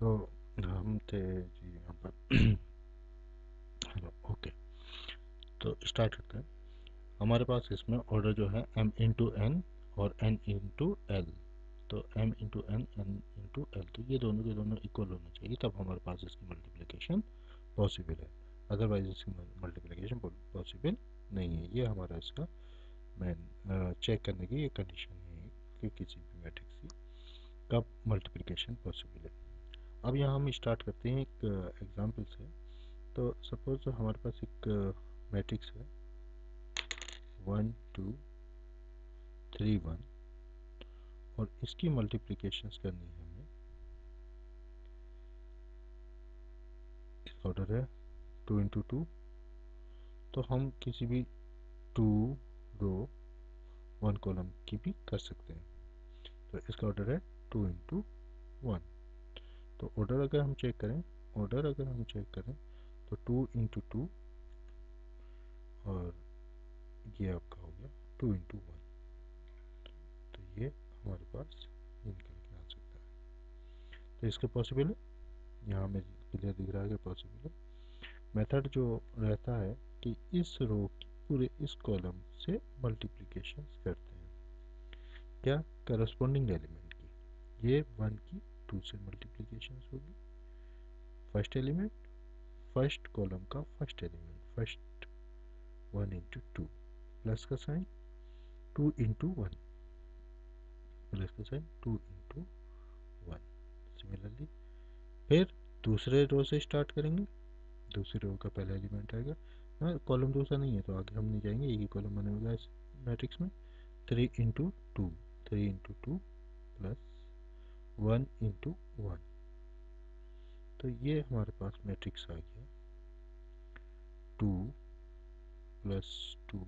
तो हम थे जी यहाँ पर। हेलो ओके तो स्टार्ट करते हैं। हमारे पास इसमें ऑर्डर जो है m इंटू एन और n इंटू एल तो m into N N into L तो ये दोनों के दोनों इक्वल होने चाहिए, तब हमारे पास इसकी मल्टीप्लिकेशन पॉसिबल है। अदरवाइज़ इसकी मल्टीप्लिकेशन पॉसिबल नहीं है। ये हमारा इसका मैन चेक करने की ये कंडीशन है, कि किसी भी मैट्रिक्स की, कब मल्टीप्लिकेशन पॉसिबल है। अब यहाँ हम स्टार्ट करते हैं एक एग्जांपल से। तो सपोज़ हमारे पास एक मैट्रिक्स है। वन टू थ्री वन और इसकी मल्टीप्लिकेशंस करनी है हमें। ऑर्डर है। टू इंटू टू तो हम किसी भी टू रो वन कॉलम की भी कर सकते हैं। तो इसका ऑर्डर है टू इंटू वन तो ऑर्डर अगर हम चेक करें ऑर्डर अगर हम चेक करें तो टू इंटू टू और ये आपका हो गया टू इंटू वन तो ये हमारे पास निकल के आ सकता है। तो इसके पॉसिबल है? यहाँ में क्लियर दिख रहा है कि पॉसिबल है। मेथड जो रहता है कि इस रो की पूरे इस कॉलम से मल्टीप्लिकेशन करते हैं। क्या? करस्पॉन्डिंग एलिमेंट की। ये वन की टू से मल्टीप्लिकेशन होगी। फ़र्स्ट एलिमेंट फ़र्स्ट कॉलम का first element first one into two plus का sign two into one plus का sign two into one similarly फिर दूसरे रो से स्टार्ट करेंगे। दूसरी रो का पहला एलिमेंट आएगा। हाँ कॉलम दूसरा नहीं है तो आगे हम नहीं जाएँगे। एक ही कॉलम बने होगा इस मैट्रिक्स में। Three into two three into two plus one into one. तो ये हमारे पास मैट्रिक्स आ गया। टू प्लस टू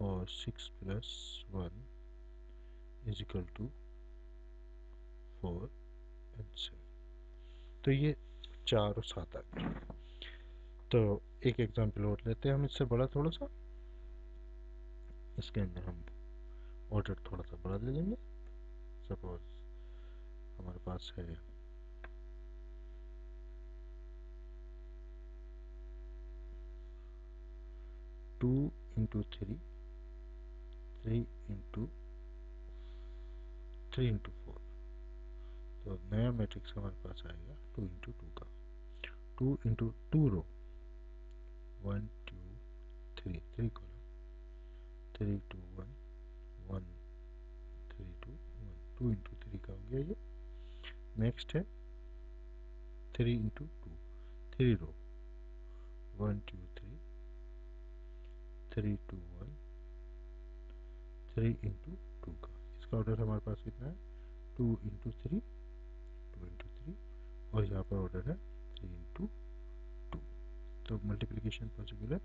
और six plus one equal two four and seven तो ये चार और सात आ गए तो एक एग्जांपल और लेते हैं हम इससे बड़ा थोड़ा सा। इसके अंदर हम ऑर्डर थोड़ा सा बड़ा ले लेंगे। सपोज़ हमारे पास है। Two into three three into three into four तो नया मैट्रिक्स हमारे पास आएगा टू इंटू टू का। Two into two row one two three three column three two one one three two one two into three का हो गया ये। नेक्स्ट है three into two three row one two three three two one three into two का. इसका order हमारे पास कितना है? Two into three two into three और यहाँ पर ऑर्डर है थ्री इंटू टू तो मल्टीप्लिकेशन पॉसिबल है.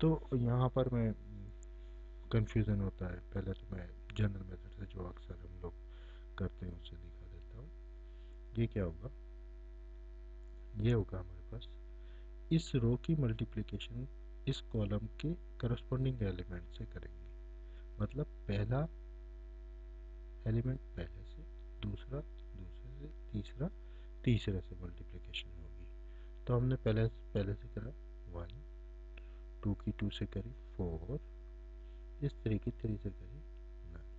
तो यहाँ पर मैं कंफ्यूजन होता है. पहले तो मैं जनरल मेथड से जो अक्सर हम लोग करते हैं उससे ये क्या होगा? ये होगा हमारे पास इस रो की मल्टीप्लिकेशन इस कॉलम के करस्पॉन्डिंग एलिमेंट से करेंगे। मतलब पहला एलिमेंट पहले से, दूसरा, दूसरे से, तीसरा, तीसरे से मल्टीप्लिकेशन होगी। तो हमने पहले पहले से करा। वन टू की टू से करी। फोर इस थ्री की थ्री से करी। नाइन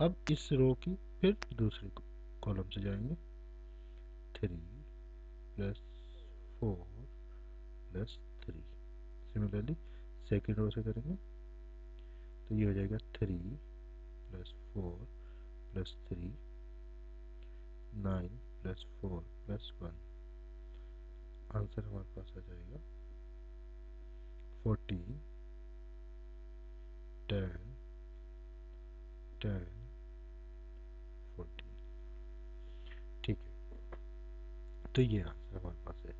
अब इस रो की फिर दूसरे कॉलम से जाएँगे। Three plus four plus three similarly second row से करेंगे। तो ये हो जाएगा three plus four plus three nine plus four plus one answer हमारे पास आ जाएगा। फोर्टीन टेन टेन फोर्टीन ठीक है तो ये आंसर हमारे पास है।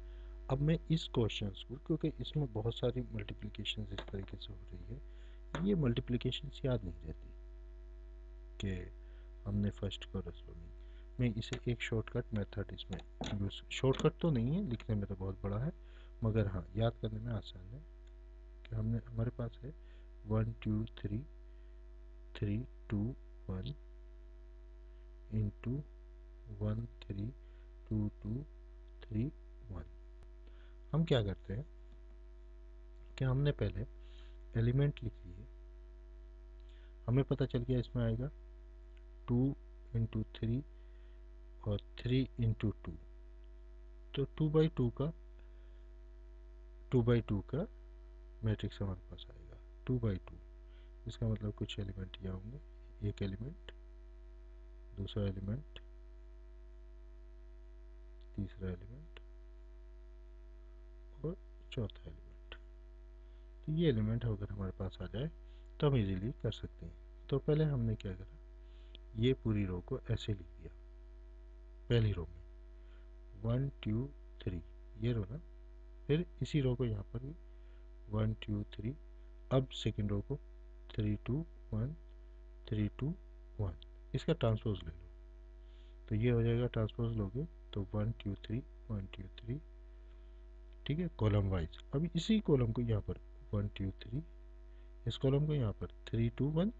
अब मैं इस क्वेश्चन को, क्योंकि इसमें बहुत सारी मल्टीप्लिकेशन इस तरीके से हो रही है, ये मल्टीप्लिकेशन याद नहीं रहती कि हमने फ़र्स्ट करस्पॉन्डिंग मैं इसे एक शॉर्टकट मेथड इसमें यूज़ शॉर्टकट तो नहीं है, लिखने में तो बहुत बड़ा है, मगर हाँ याद करने में आसान है कि हमने, हमारे पास है one two three three two one into one three two two three one हम क्या करते हैं कि हमने पहले एलिमेंट लिख लिए हमें पता चल गया इसमें आएगा टू इंटू थ्री और थ्री इंटू टू तो टू बाई टू का टू बाई टू का मैट्रिक्स हमारे पास आएगा। टू बाई टू इसका मतलब कुछ एलिमेंट यहाँ होंगे। एक एलिमेंट दूसरा एलिमेंट तीसरा एलिमेंट और चौथा एलिमेंट। तो ये एलिमेंट अगर हमारे पास आ जाए तो हम इजीली कर सकते हैं। तो पहले हमने क्या करा? ये पूरी रो को ऐसे लिख दिया, पहली रो में। वन टू थ्री ये रो ना? फिर इसी रो को यहाँ पर भी। वन टू थ्री अब सेकेंड रो को three two one three two one इसका ट्रांसपोज ले लो। तो ये हो जाएगा ट्रांसपोज लोगे। तो one, two, three, one, two, three, ठीक है कॉलम वाइज अभी इसी कॉलम को यहाँ पर वन, टू, थ्री, इस कॉलम को यहाँ पर three, two, one,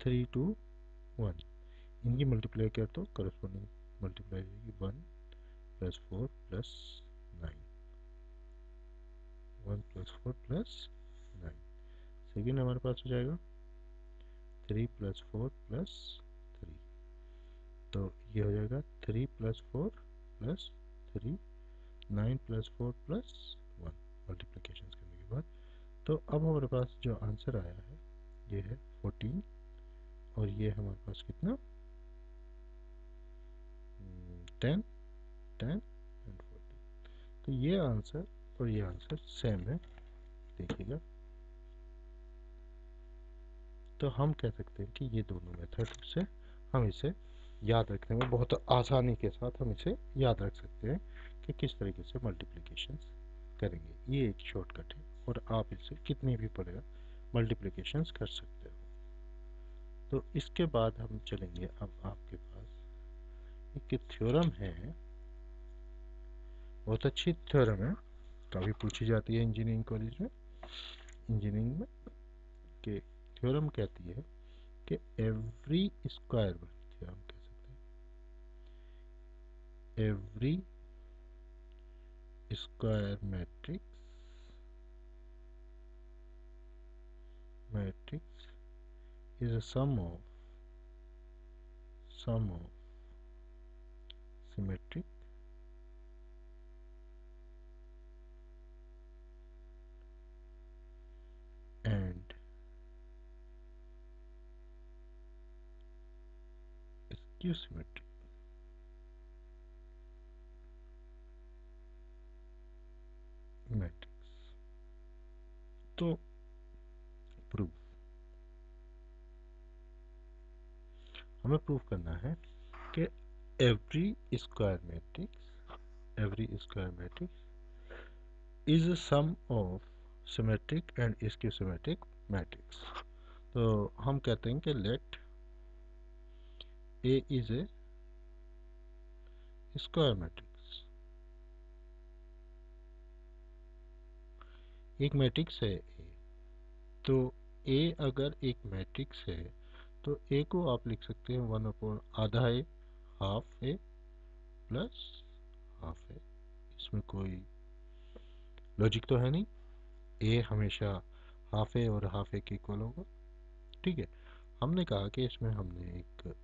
three, two, one. इनकी मल्टीप्लाई किया तो corresponding multiply one plus four plus nine one plus four plus nine second हमारे पास हो जाएगा थ्री प्लस फोर प्लस तो ये हो जाएगा three plus four plus three nine plus four plus one multiplication करने के बाद। तो अब हमारे पास जो आंसर आया है, ये है फोर्टीन और ये हमारे पास कितना? टेन टेन एंड फोर्टीन तो ये आंसर और ये आंसर सेम है, देखिएगा। तो हम कह सकते हैं कि ये दोनों मेथड से हम इसे याद रखने में बहुत आसानी के साथ हम इसे याद रख सकते हैं कि किस तरीके से मल्टीप्लिकेशन करेंगे। ये एक शॉर्टकट है और आप इसे कितनी भी पड़ेगा मल्टीप्लिकेशन कर सकते हो। तो इसके बाद हम चलेंगे अब आपके पास। एक थ्योरम है। बहुत अच्छी थ्योरम है। काफ़ी पूछी जाती है इंजीनियरिंग कॉलेज में। इंजीनियरिंग में कि थ्योरम कहती है कि every square theorem every square matrix matrix is a sum of sum of symmetric and skew symmetric. तो प्रूफ हमें प्रूफ करना है कि every square matrix every square matrix is sum of symmetric and skew symmetric matrix तो हम कहते हैं कि let A is A square matrix एक मैट्रिक्स है। ए तो ए अगर एक मैट्रिक्स है तो ए को आप लिख सकते हैं वन अपॉन आधा A half A plus half A इसमें कोई लॉजिक तो है नहीं। ए हमेशा हाफ़ ए और हाफ़ ए के इक्वल होगा। ठीक है। हमने कहा कि इसमें हमने एक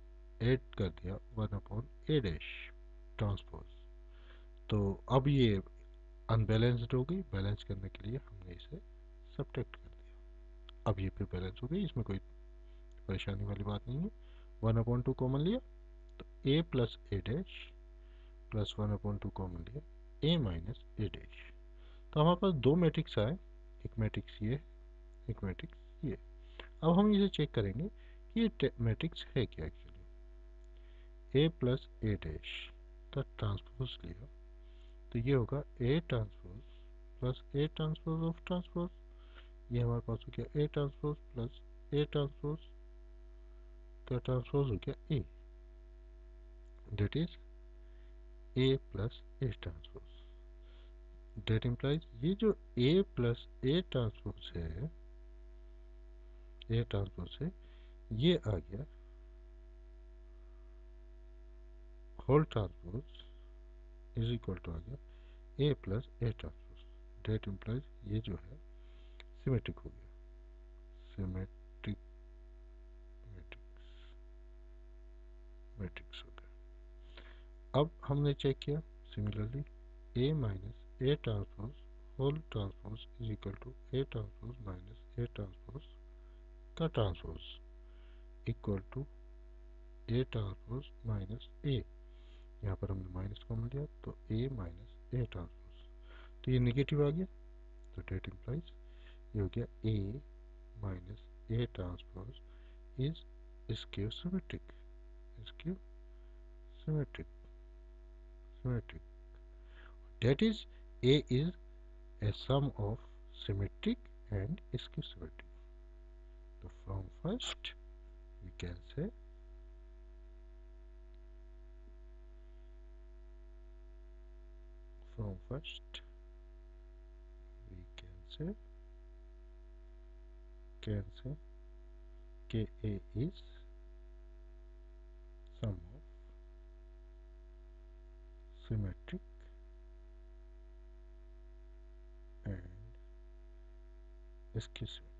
एड कर दिया one upon A dash transpose तो अब ये अनबैलेंस्ड हो गई। बैलेंस करने के लिए हमने इसे सब्ट्रैक्ट कर दिया। अब ये फिर बैलेंस हो गई। इसमें कोई परेशानी वाली बात नहीं है। वन अपॉन टू कॉमन लिया। तो A plus A dash plus one upon two common लिया। ए माइनस ए डैश तो हमारे पास दो मैट्रिक्स आए। एक मैट्रिक्स ये, एक मैट्रिक्स ये। अब हम इसे चेक करेंगे कि ये मैट्रिक्स है क्या actually A plus A dash तो ट्रांसपोज लिया। तो ये होगा A transpose plus A transpose of transpose. ये हमारे पास हो गया A transpose plus A transpose का ट्रांसपोज हो गया A that is A plus A transpose. That implies ये जो ए प्लस ए ट्रांसपोज है ए ट्रांसपोज है, ये आ गया whole transpose. Is equal to आ गया A plus A transpose that implies ये जो है सिमेट्रिक हो गया। सिमेट्रिक मैट्रिक्स मैट्रिक्स हो गया। अब हमने चेक किया similarly A minus A transpose whole transpose is equal to A transpose minus A transpose का transpose equal to A transpose minus A यहाँ पर हमने माइनस कॉमन लिया तो ए माइनस ए ट्रांसपोज तो ये नेगेटिव आ गया तो डेट इम्प्लाइज ये हो गया A minus A transpose is skew symmetric skew symmetric symmetric that is a is a sum of symmetric and skew symmetric so from first we can say first. We can say can say Ka is sum of symmetric and skew symmetric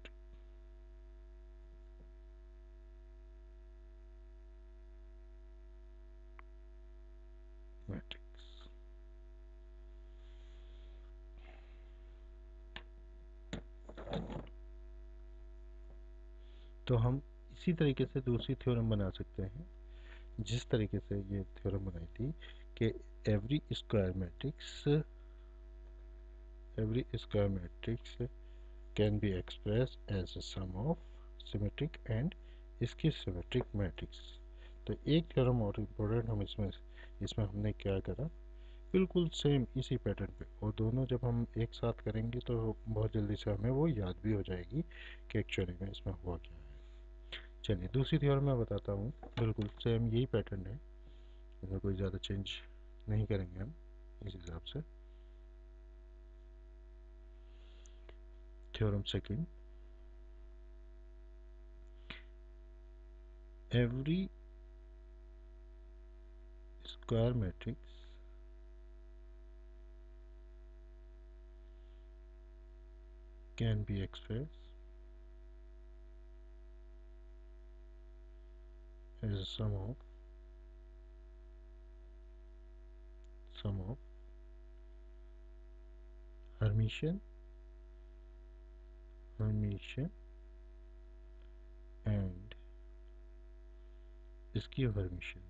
तो हम इसी तरीके से दूसरी theorem बना सकते हैं। जिस तरीके से ये थ्योरम बनाई थी कि every square matrix every square matrix can be express as a sum of symmetric and skew symmetric matrix तो एक थ्योरम और इम्पोर्टेंट हम इसमें इसमें हमने क्या करा? बिल्कुल सेम इसी पैटर्न पे। और दोनों जब हम एक साथ करेंगे तो बहुत जल्दी से हमें वो याद भी हो जाएगी कि एक्चुअली में इसमें हुआ क्या। चलिए, दूसरी थ्योरी मैं बताता हूँ। बिल्कुल सेम यही पैटर्न है। इसमें कोई ज़्यादा चेंज नहीं करेंगे हम, इस हिसाब से। Theorem second every square matrix can be expressed as a sum of sum of Hermitian Hermitian and skew Hermitian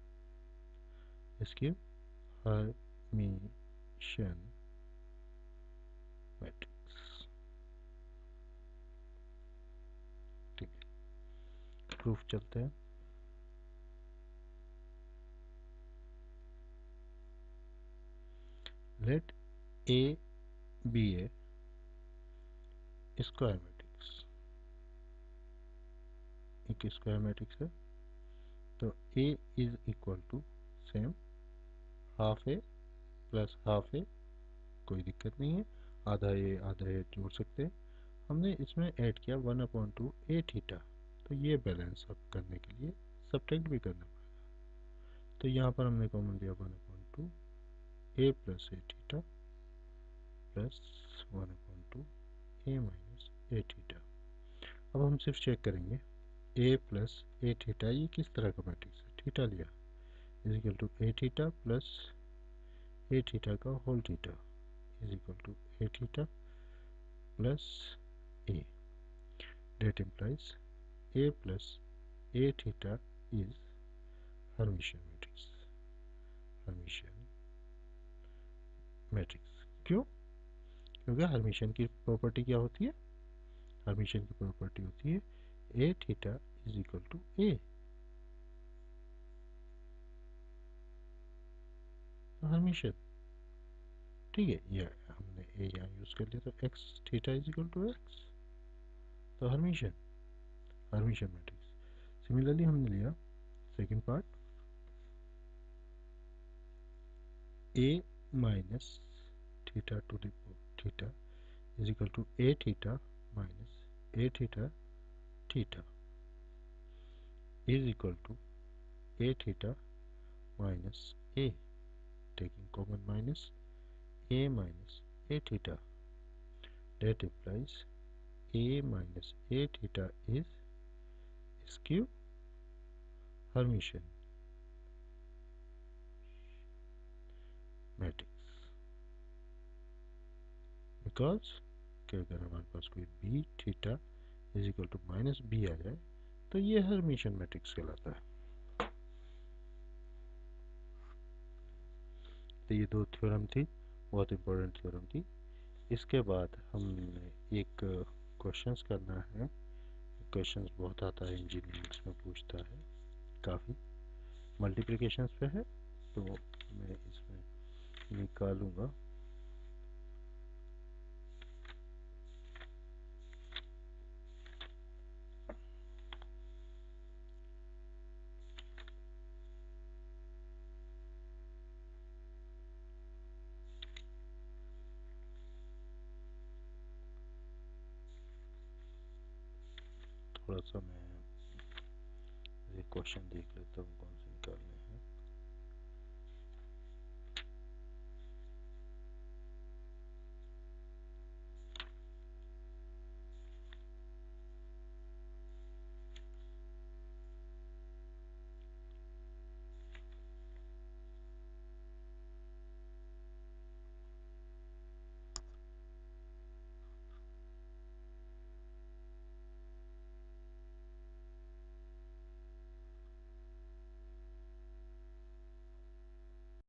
skew Hermitian matrix ठीक है प्रूफ चलते हैं let A be a square matrix. एक स्क्वायर मैट्रिक्स है। तो A is equal to same half A plus half A कोई दिक्कत नहीं है। आधा ए आधा ए जोड़ सकते हैं। हमने इसमें ऐड किया one upon two A theta तो ये बैलेंस अब करने के लिए सब्ट्रैक्ट भी करना पड़ेगा। तो यहाँ पर हमने कॉमन लिया one upon two A plus A theta plus one upon two A minus A theta अब हम सिर्फ़ चेक करेंगे ए प्लस ए थीटा ये किस तरह का मैट्रिक्स है? थीटा लिया। Is equal to A theta plus A theta का whole theta is equal to A theta plus A that implies A plus A theta is Hermitian matrix Hermitian matrix. क्यों? क्योंकि Hermitian की property क्या होती है? Hermitian की property होती है A theta is equal to A Hermitian ठीक है, ये हमने ए यहाँ यूज़ कर लिया तो X theta is equal to X तो हरमिशन हरमिशन मैट्रिक्स। सिमिलरली हमने लिया second part A minus theta to the theta is equal to a theta minus a theta theta is equal to a theta minus a taking common minus a minus a theta. That implies a minus a theta is skew Hermitian matrix because कि अगर हमारे पास कोई B theta is equal to minus B आ जाए तो ये Hermitian matrix कहलाता है। तो ये दो थ्योरम थी, बहुत इंपॉर्टेंट थ्योरम थी। इसके बाद हमने एक क्वेश्चंस करना है। क्वेश्चंस बहुत आता है इंजीनियरिंग्स में पूछता है, काफ़ी। मल्टीप्लिकेशंस पे है तो मैं इसमें निकालूँगा।